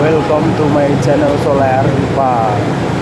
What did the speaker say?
welcome to my channel Solar Pak.